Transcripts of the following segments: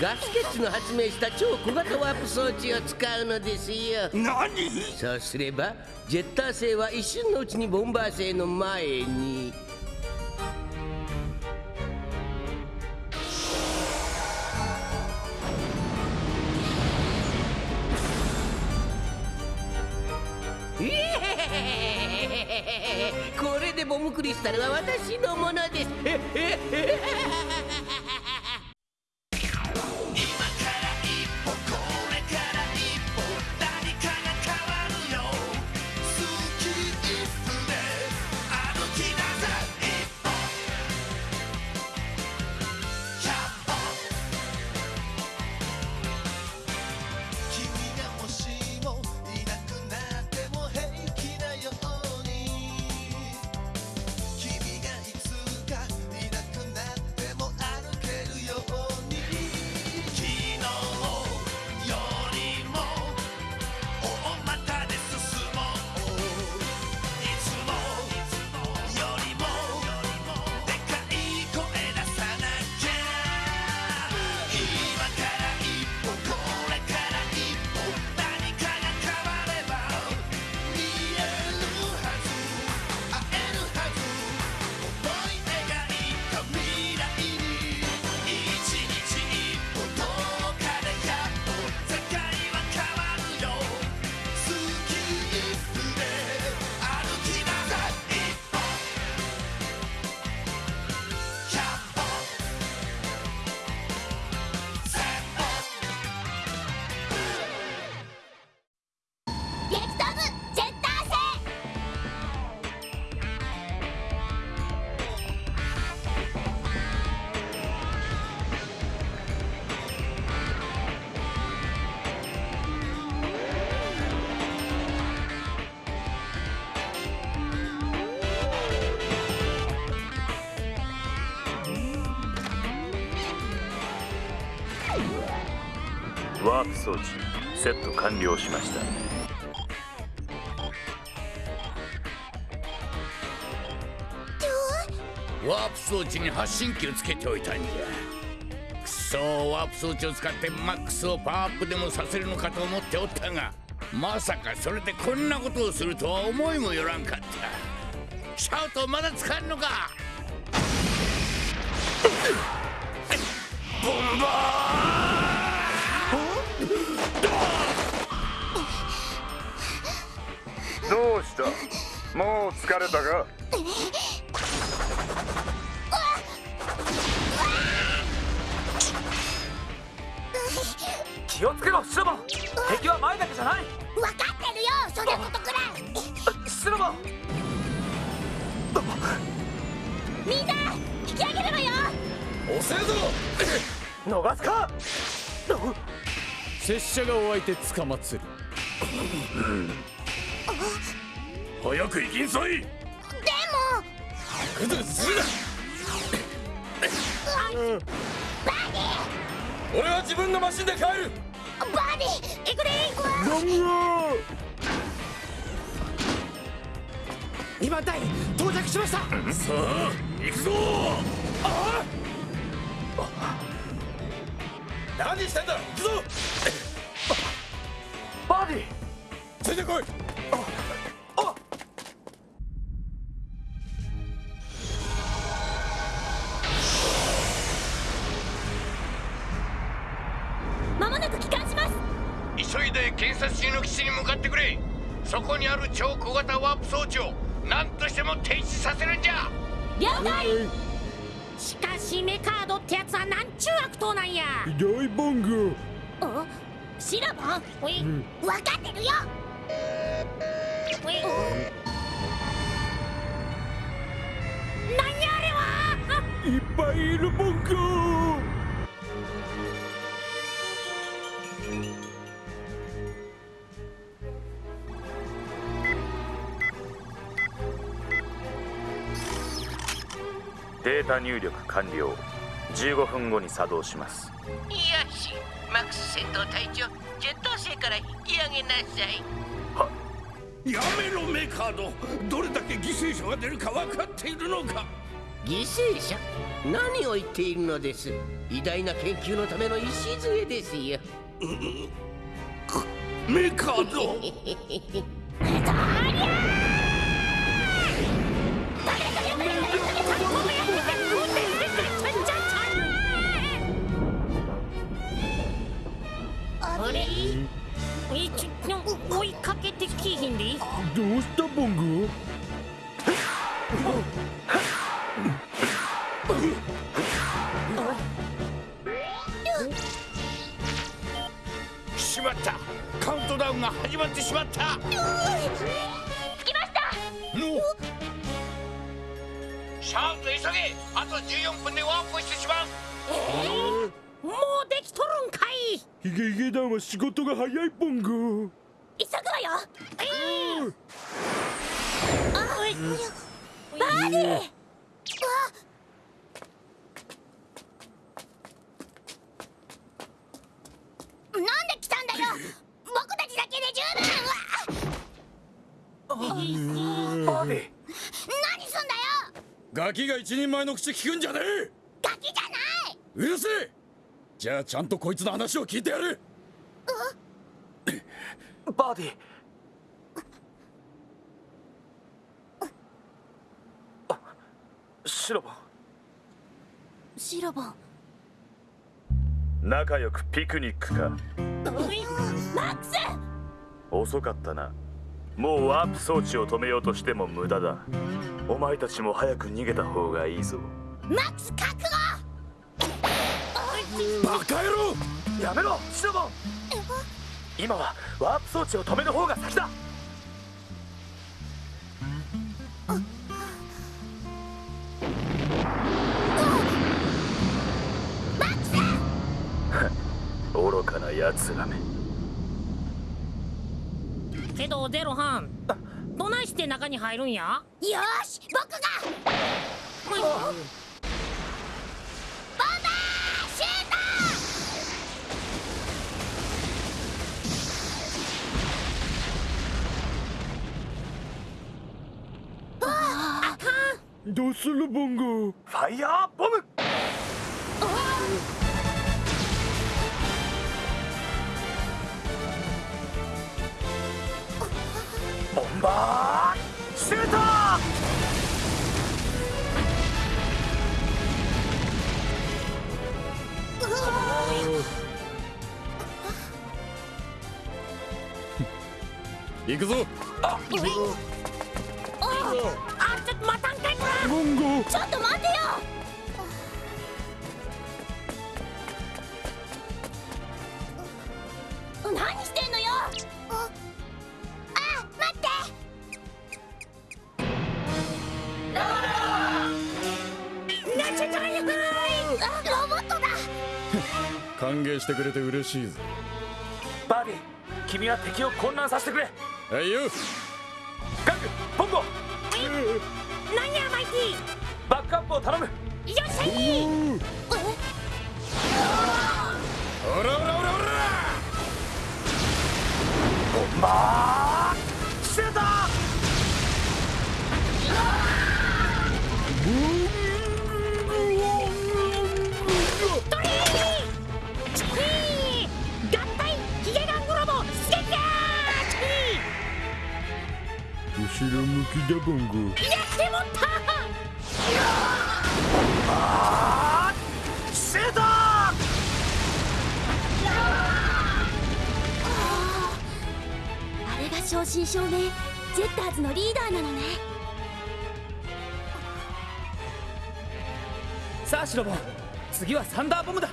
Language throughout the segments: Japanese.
ガスケッツの発明した超小型ワープ装置を使うのですよ。何？そうすればジェッター星は一瞬のうちにボンバー星の前にボムクリスタルは私のものです。えええワープ装置セット完了しました。ワープ装置に発信機をつけておいたんじゃ。くそワープ装置を使ってマックスをパワーアップでもさせるのかと思っておったがまさかそれでこんなことをするとは思いもよらんかった。シャウトまだ使うのか。ボンバどした。もう疲れたか？気をつけろシロボ。敵は前だけじゃない。分かってるよそんなことくらい。シロボ。みんな引き上げるわよ。ー遅えぞ。逃すか。拙者がお相手つかまつる早く行きんさい。でも。グズグズするな俺は自分のマシンで帰る。バーディ行くで今台到着しました。さあ行くぞ。何してんだ行くぞ。バーディ。ついてこい装置を何としても停止させるんじゃ。了解しかしメカードってやつはなんちゅう悪党なんや。大番号。おシラボン。おい、分かってるよ。おい何やあれは。いっぱいいるボンゴータ入力完了。15分後に作動します。よし。マックス戦闘隊長ジェット星から引き上げなさい。やめろメカード。どれだけ犠牲者が出るか分かっているのか。犠牲者？何を言っているのです。偉大な研究のための礎ですよ。メカド。あ始まってしまった。着きました。の。シャープ急げ。あと14分でワープしてしまう。もうできとるんかい。ヒゲヒゲ団は仕事が早いボンゴ急ぐわよ。バーディーうわなんで来たんだよ僕たちだけで十分うわバーディ何すんだよ！ガキが一人前の口聞くんじゃねえ！ガキじゃない！うるせえ！じゃあちゃんとこいつの話を聞いてやる！バーディあシロボン。シロボン。仲良くピクニックか。マックス遅かったな。もうワープ装置を止めようとしても無駄だ。お前たちも早く逃げた方がいいぞ。マックス覚悟バカ野郎！やめろ！シロボン今はワープ装置を止める方が先だ！愚かな奴らめけどゼロハンどないして中に入るんや？よーし僕が。ボンバーシューどうするボンゴファイヤーボムバーシュート行くぞ。あちょっと待たんかいちょっと待てよロボットだ。歓迎してくれて嬉しいぜバーディ君は敵を混乱させてくれ。はいよ。ガングボンゴ。なんやマイティバックアップを頼む。よっしゃい。おらおらおらおらボンバー後ろ向きだボンゴやってもった。シュート。あれが正真正銘ジェッターズのリーダーなのね。さあシロボン。次はサンダーボムだ。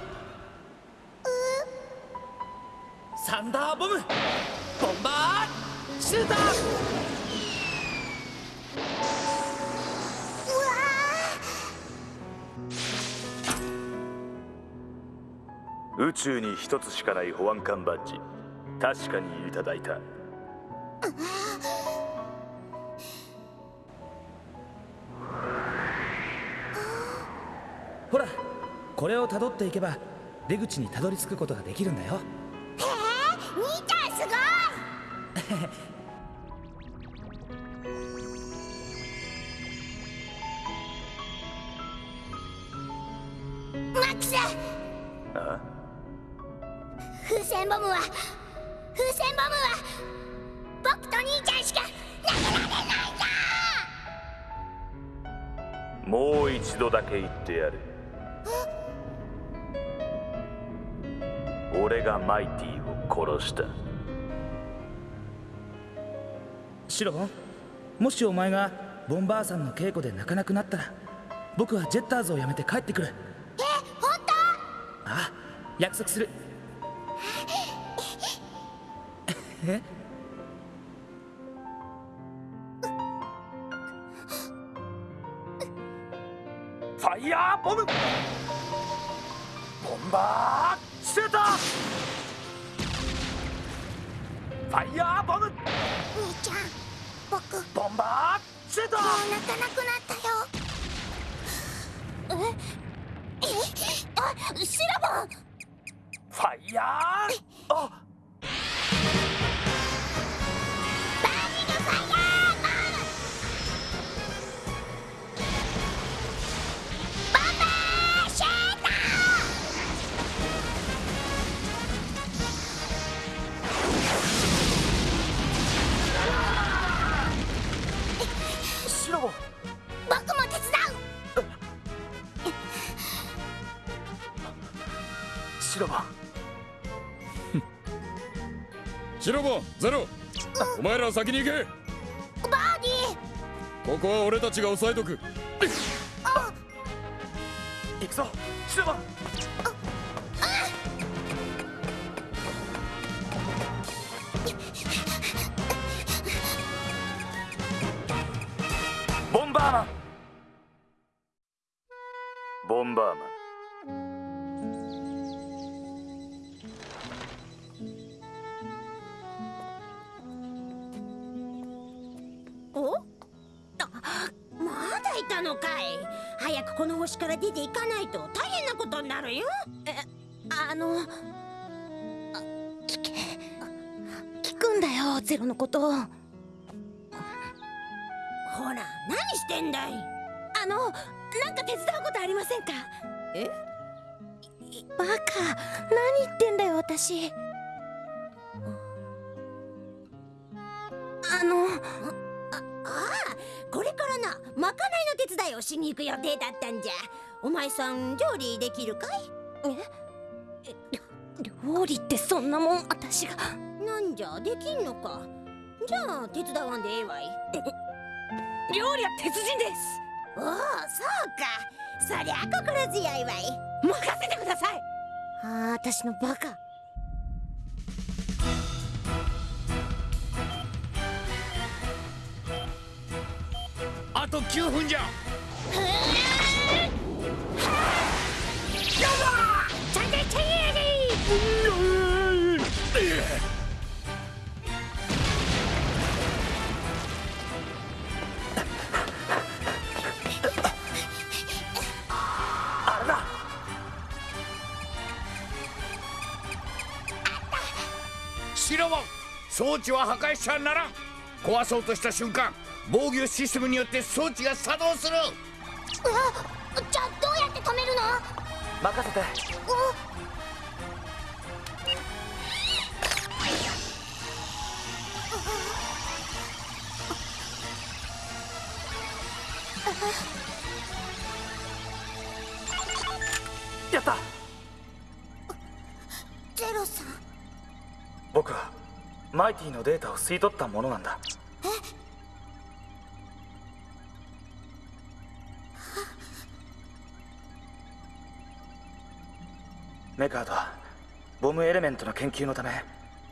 サンダーボム。ボンバー。シュート宇宙に一つしかない保安官バッジ。確かにいただいた。ほらこれをたどっていけば出口にたどり着くことができるんだよ。へえ兄ちゃんすごい 風船ボムは風船ボムは僕と兄ちゃんしか投げられないんだ。もう一度だけ言ってやる。俺がマイティを殺したシロもしお前がボンバーさんの稽古で泣かなくなったら僕はジェッターズを辞めて帰ってくる。え本当？ああ約束するえ？ファイヤーボム！ボンバーシュート！ファイヤーボム！兄ちゃん僕ボンバーシュート！もう泣かなくなったよ。え？え？あシラボンファイヤー！あシロボンシロボンゼロ。お前ら先に行け。うバーニー。ここは俺たちが押さえとく。行くぞシロボンのかい。早くこの星から出ていかないと大変なことになるよ。えあのあ聞け聞くんだよゼロのこと。ほら何してんだい。あのなんか手伝うことありませんか？え？バカ何言ってんだよ私。あのあああ。これからなまかないの手伝いをしに行く予定だったんじゃ。お前さん料理できるかい？え？料理ってそんなもん私が。なんじゃ？できんのか？じゃあ手伝わんでええわい。料理は鉄人です。おおそうか。そりゃ心強いわい。任せてください。ああ私のバカと9分じゃ。あれだシロボン装置は破壊しちゃならん壊そうとした瞬間防御システムによって装置が作動する。うわじゃあどうやって止めるの？任せて。やった。ゼロさん。僕はマイティのデータを吸い取ったものなんだメカードはボムエレメントの研究のため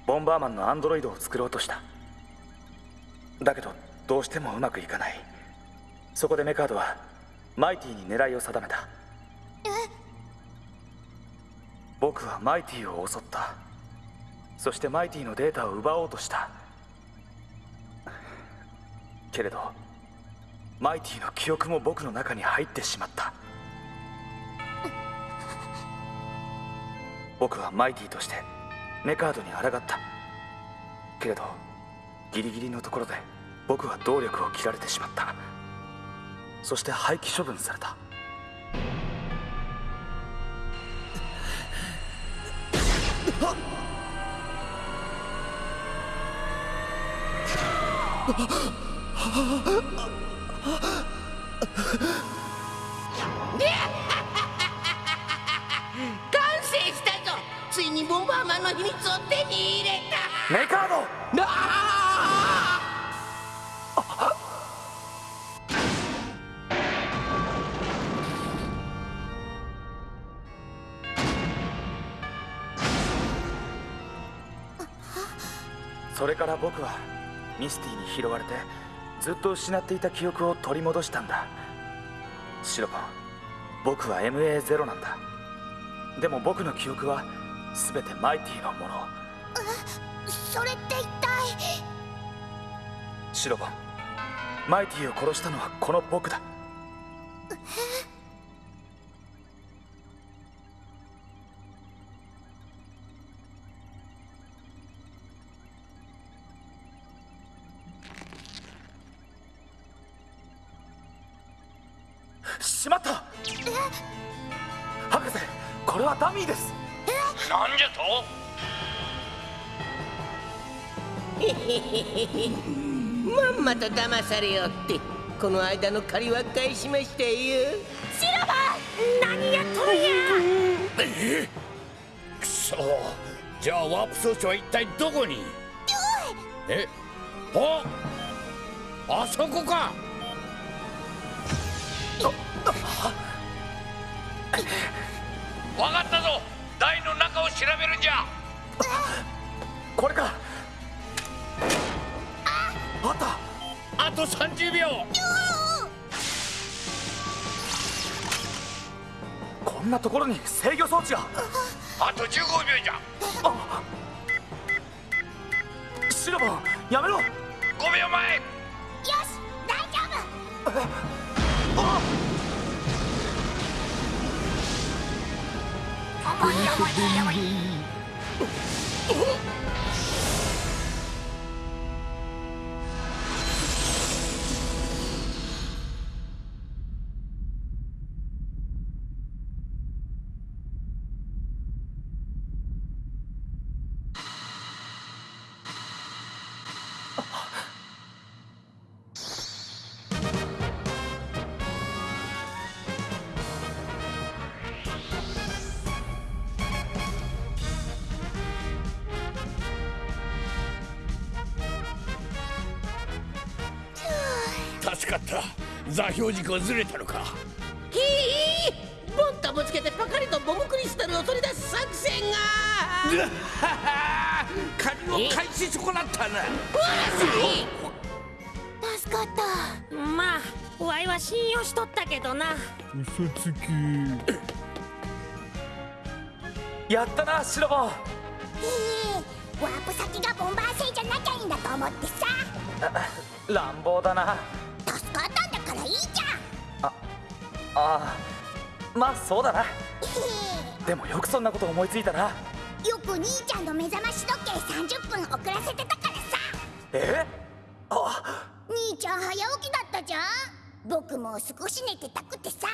ボンバーマンのアンドロイドを作ろうとした。だけどどうしてもうまくいかない。そこでメカードはマイティに狙いを定めた。僕はマイティを襲った。そしてマイティのデータを奪おうとした。けれどマイティの記憶も僕の中に入ってしまった僕はマイティとしてメカードに抗った。けれどギリギリのところで僕は動力を切られてしまった。そして廃棄処分された完成した。ついにボンバーマンの秘密を手に入れた。メカード。なあ。それから僕はミスティに拾われてずっと失っていた記憶を取り戻したんだ。シロポン僕は MA0 なんだ。でも僕の記憶は全てマイティのもの。それって一体？シロポンマイティを殺したのはこの僕だ。し騙されよってこの間の借りは返しましたよ。シロバ何やっとるん。やえくそ。じゃあワープ装置は一体どこに？え？ああそこか。わかったぞ。台の中を調べるんじゃ。これかあったあと30秒。こんなところに制御装置が。あと15秒じゃ。シロボンやめろ。5秒前。よし大丈夫。助か標軸はずれたのか。ひいボンとぶつけてパカリとボムクリスタルを取り出す作戦が。仮を返し損なったな助かった。まあワイは信用しとったけどな。やったなシロボ。ンへえワープ先がボンバー星じゃなきゃいいんだと思ってさ。乱暴だなあまあそうだな。へでもよくそんなこと思いついたな。えよく兄ちゃんの目覚まし時計30分遅らせてたからさ。え？あ。兄ちゃん早起きだったじゃん。僕も少し寝てたくてさ。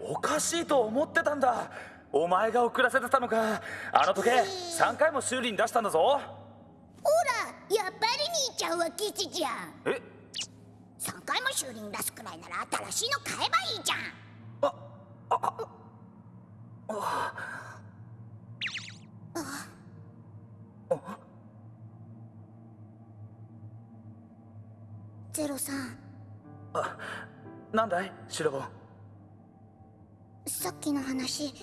おかしいと思ってたんだ。お前が遅らせてたのか。あの時計3回も修理に出したんだぞ。ほらやっぱり兄ちゃんは吉じゃん。え？3回も修理に出すくらいなら新しいの買えばいいじゃんゼロさん。なんだいシロボン。さっきの話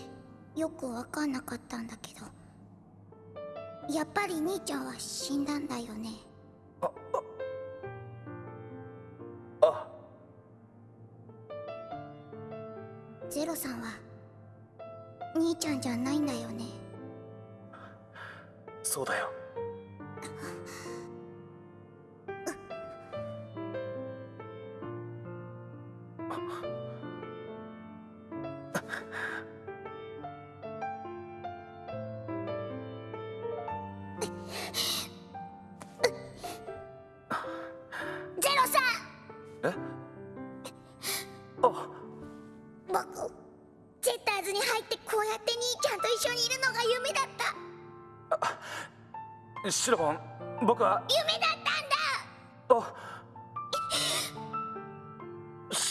よくわかんなかったんだけど。やっぱり兄ちゃんは死んだんだよねゼロさんは兄ちゃんじゃないんだよね？そうだよ。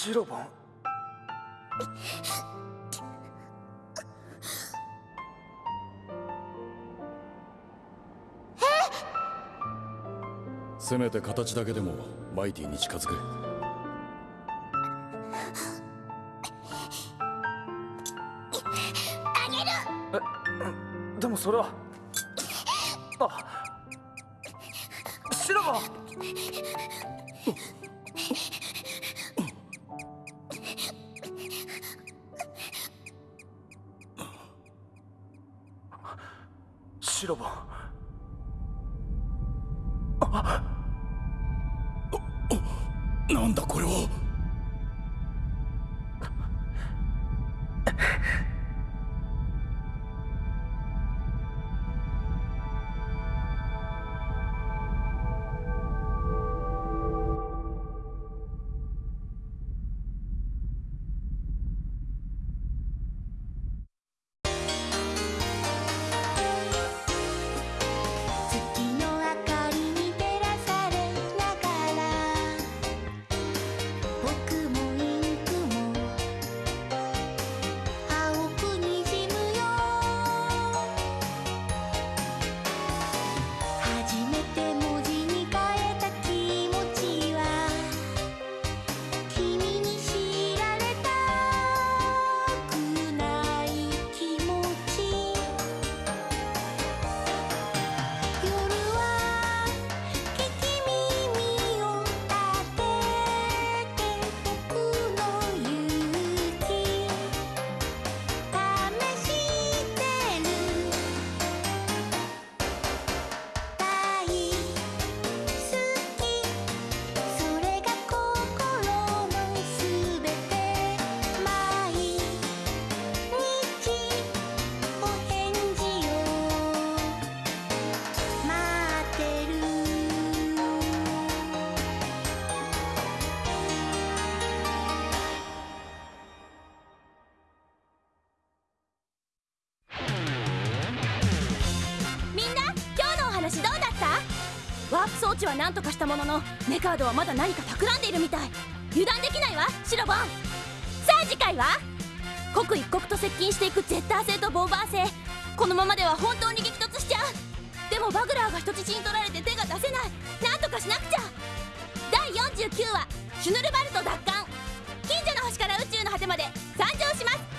シロボンせめて形だけでもマイティに近づく。あげるでもそれはあなんだこれは。ーは何とかしたもののメカードはまだ何か企んでいるみたい。油断できないわシロボン。さあ次回は？刻一刻と接近していくゼッター性とボーバー性このままでは本当に激突しちゃう。でもバグラーが人質に取られて手が出せない。何とかしなくちゃ。第49話「シュヌルバルト奪還」近所の星から宇宙の果てまで参上します。